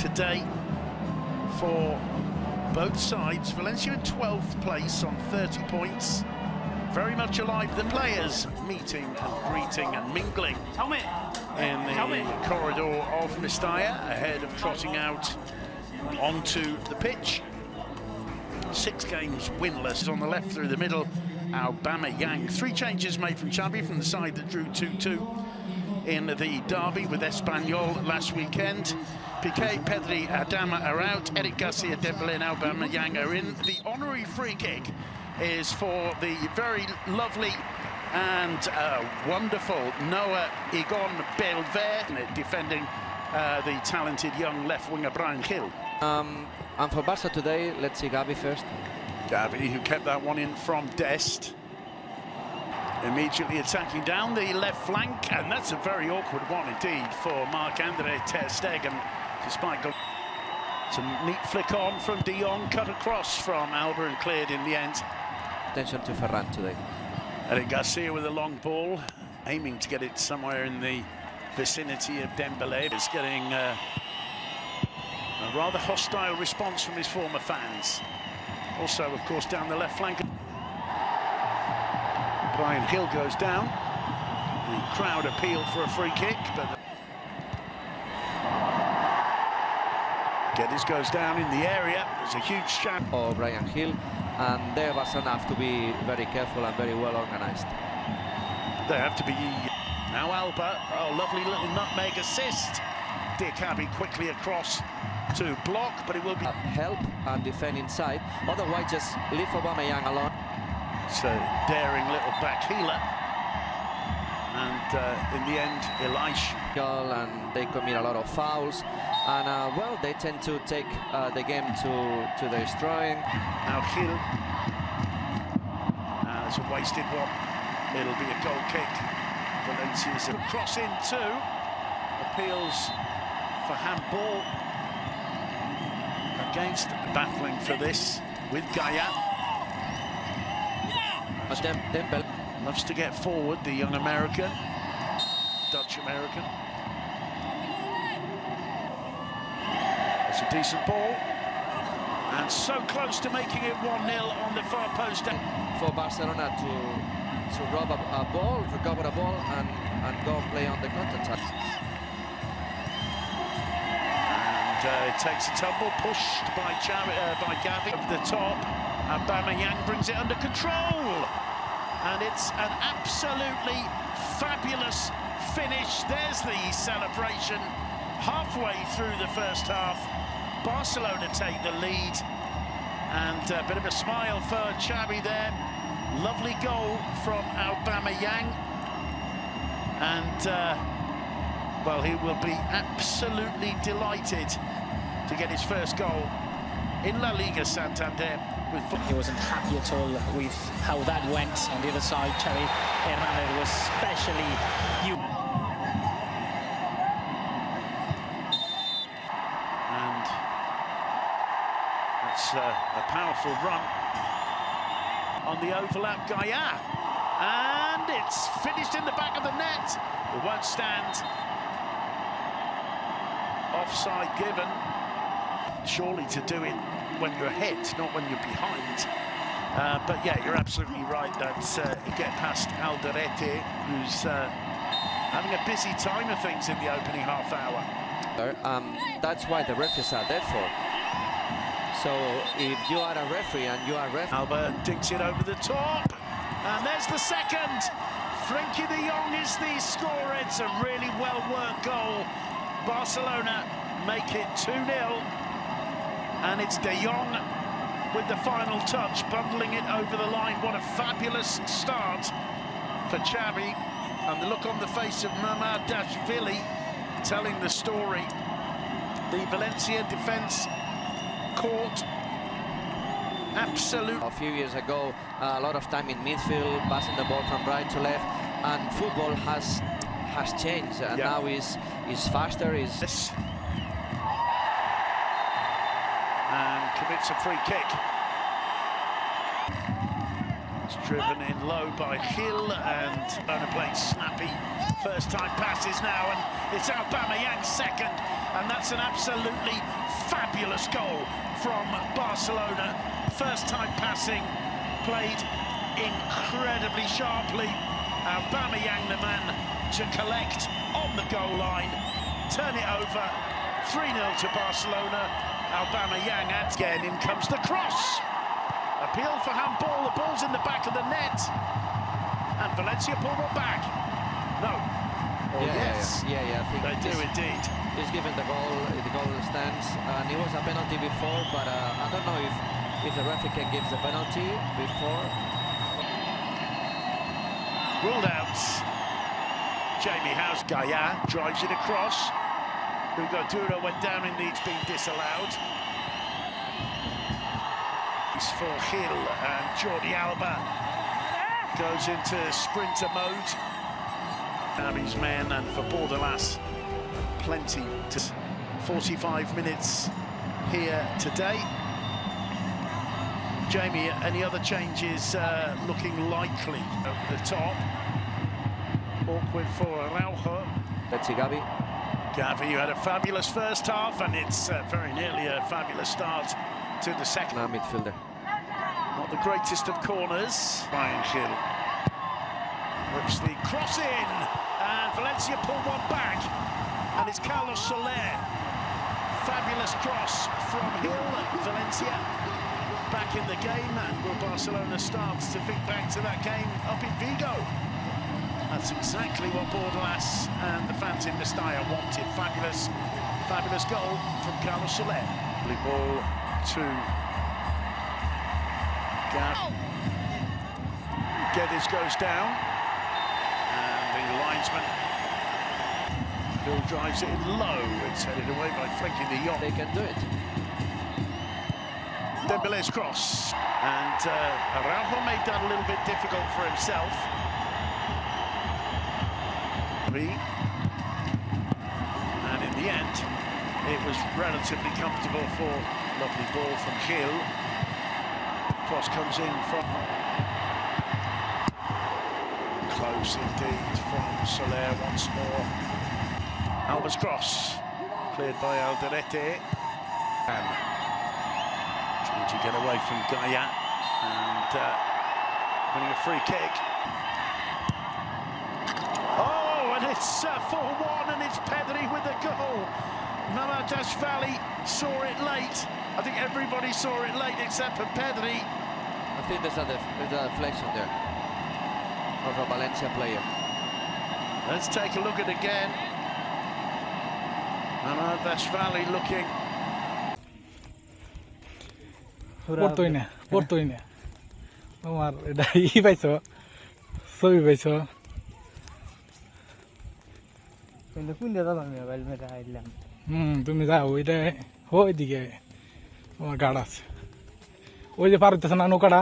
today for both sides. Valencia in 12th place on 30 points. Very much alive, the players meeting and greeting and mingling in the corridor of Mestalla ahead of trotting out onto the pitch. Six games winless on the left through the middle. Aubameyang. Three changes made from Xavi from the side that drew 2-2 in the derby with Espanyol last weekend. Piqué, Pedri, Adama are out. Eric Garcia, Dembele and Aubameyang are in. The honorary free kick is for the very lovely and uh, wonderful Noah Egon Belver, defending uh, the talented young left winger Bryan Gil. Um, and for Barca today, let's see Gavi first. Gavi, who kept that one in from Dest. Immediately attacking down the left flank, and that's a very awkward one indeed for Marc-Andre Ter Stegen, despite going... Some neat flick on from De Jong, cut across from Alba and cleared in the end. Attention to Ferran today. Eric Garcia with a long ball, aiming to get it somewhere in the vicinity of Dembele. Is getting uh, a rather hostile response from his former fans. Also, of course, down the left flank. Bryan Gil goes down. The crowd appeal for a free kick, but Guedes goes down in the area. There's a huge chance. Oh, Bryan Gil, and there was enough to be very careful and very well organised. They have to be. Now Alba, oh, lovely little nutmeg assist. Diakhaby quickly across to block, but it will be... Help and defend inside, otherwise just leave Obama Aubameyang alone. It's a daring little back healer. And uh, in the end, Elish. And they commit a lot of fouls. And, uh, well, they tend to take uh, the game to, to their destroying. Now Gil. Uh, it's a wasted one. It'll be a goal kick. Valencia's a cross in too. Appeals for handball against battling for this with Gayà. Dem Dembele loves to get forward, the young American, Dutch-American. It's a decent ball. And so close to making it 1-0 on the far post. For Barcelona to, to rob a, a ball, recover a ball, and, and go play on the counter-attack. Uh, takes a tumble, pushed by, uh, by Gavi up the top. Aubameyang brings it under control. And it's an absolutely fabulous finish. There's the celebration halfway through the first half. Barcelona take the lead. And a bit of a smile for Xavi there. Lovely goal from Aubameyang. And... Uh, well, he will be absolutely delighted to get his first goal in La Liga Santander. He wasn't happy at all with how that went on the other side. Xavi Hernandez was especially you. And that's uh, a powerful run on the overlap Gayà. And it's finished in the back of the net. It won't stand offside given. Surely to do it when you're ahead, not when you're behind. Uh, but yeah, you're absolutely right. that uh, you get past Alderete, who's uh, having a busy time of things in the opening half hour. Um, that's why the referees are there for. So if you are a referee and you are ref... Alba dinks it over the top. And there's the second. Frenkie de Jong is the scorer. It's a really well-worked goal Barcelona make it 2-0. And it's De Jong with the final touch, bundling it over the line. What a fabulous start for Xavi. And the look on the face of Mamardashvili telling the story. The Valencia defence caught absolute. A few years ago, uh, a lot of time in midfield, passing the ball from right to left, and football has has changed and yeah. now is is faster is yes. and commits a free kick it's Driven in low by Gil and Bona played snappy first time passes now and it's Aubameyang's second and that's an absolutely fabulous goal from Barcelona. First time passing played incredibly sharply. Aubameyang the man to collect on the goal line, turn it over, 3-0 to Barcelona. Aubameyang adds again, in comes the cross. Appeal for handball, the ball's in the back of the net. And Valencia pull one back. No. Oh, yeah, yes. yeah, yeah, yeah, I think They do indeed. He's given the goal, the goal stands, and it was a penalty before, but uh, I don't know if if the referee can give the penalty before. Ruled out. Jamie House, Gayà drives it across. Hugo Duro went down in the, it's been disallowed. It's for Gil and Jordi Alba goes into sprinter mode. Navi's men and for Bordalás, plenty to 45 minutes here today. Jamie, any other changes uh, looking likely at the top? Awkward for Araujo. See, Gavi. Gavi, you had a fabulous first half, and it's uh, very nearly a fabulous start to the second. Now midfielder. Not the greatest of corners. Ryan Gil whips the cross in, and Valencia pull one back, and it's Carlos Soler. Fabulous cross from Gil. Valencia back in the game, and will Barcelona starts to think back to that game up in Vigo. That's exactly what Bordalás and the fans in Mestalla wanted. Fabulous, fabulous goal from Carlos Soler. Lovely ball to Gav. Guedes goes down. And the linesman Bill drives it in low. It's headed away by Frenkie de Jong. They can do it. Dembele's cross. And uh, Araujo made that a little bit difficult for himself. And in the end, it was relatively comfortable for lovely ball from Gil. Cross comes in from close indeed from Soler once more. Alba's cross cleared by Alderete. And trying to get away from Gayà and uh, winning a free kick. It's 4-1 and it's Pedri with the goal. Mamardashvili saw it late. I think everybody saw it late except for Pedri. I think there's a, there's there of a Valencia player. Let's take a look at it again. Valley looking. পড়তোই না পড়তোই না তোমার এটা ই So ছবি পাইছো কিন্তু কোন দাদা আমি মোবাইল মেরে আইলাম হুম তুমি যাও ওইটা ওইদিকে তোমার গাড় আছে। ওই যে পার না নৌকাটা?